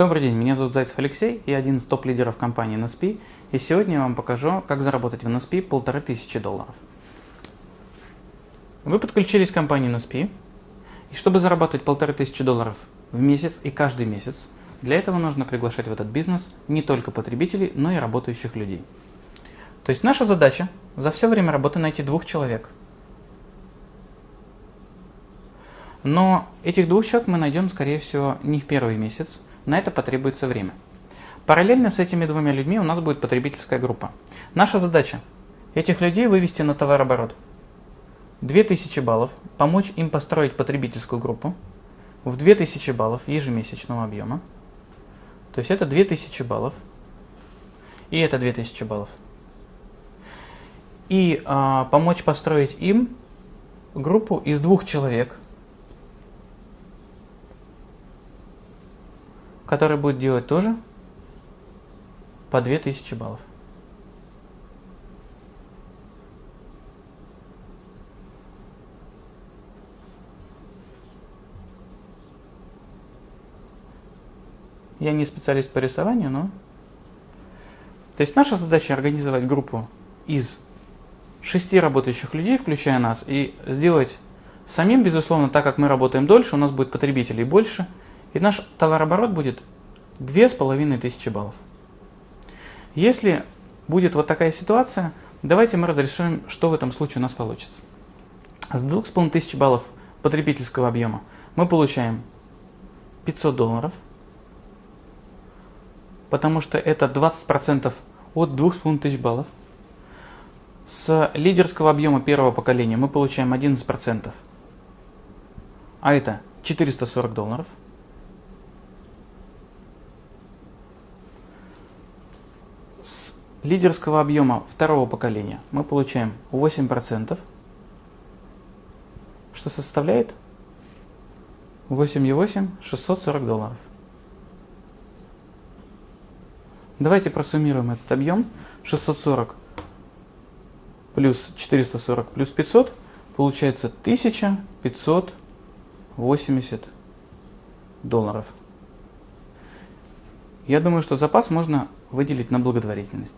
Добрый день, меня зовут Зайцев Алексей, я один из топ-лидеров компании NSP, и сегодня я вам покажу, как заработать в NSP полторы тысячи долларов. Вы подключились к компании NSP, и чтобы зарабатывать полторы тысячи долларов в месяц и каждый месяц, для этого нужно приглашать в этот бизнес не только потребителей, но и работающих людей. То есть наша задача за все время работы найти двух человек. Но этих двух человек мы найдем, скорее всего, не в первый месяц, на это потребуется время. Параллельно с этими двумя людьми у нас будет потребительская группа. Наша задача – этих людей вывести на товарооборот. 2000 баллов, помочь им построить потребительскую группу в 2000 баллов ежемесячного объема. То есть это 2000 баллов и это 2000 баллов. И а, помочь построить им группу из двух человек – который будет делать тоже по 2000 баллов. Я не специалист по рисованию, но... То есть наша задача организовать группу из шести работающих людей, включая нас, и сделать самим, безусловно, так как мы работаем дольше, у нас будет потребителей больше – и наш товарооборот будет 2500 баллов. Если будет вот такая ситуация, давайте мы разрешим, что в этом случае у нас получится. С 2500 баллов потребительского объема мы получаем 500 долларов, потому что это 20% от 2500 баллов. С лидерского объема первого поколения мы получаем 11%, а это 440 долларов. Лидерского объема второго поколения мы получаем 8%, что составляет 8,8 640 долларов. Давайте просуммируем этот объем. 640 плюс 440 плюс 500 получается 1580 долларов. Я думаю, что запас можно выделить на благотворительность.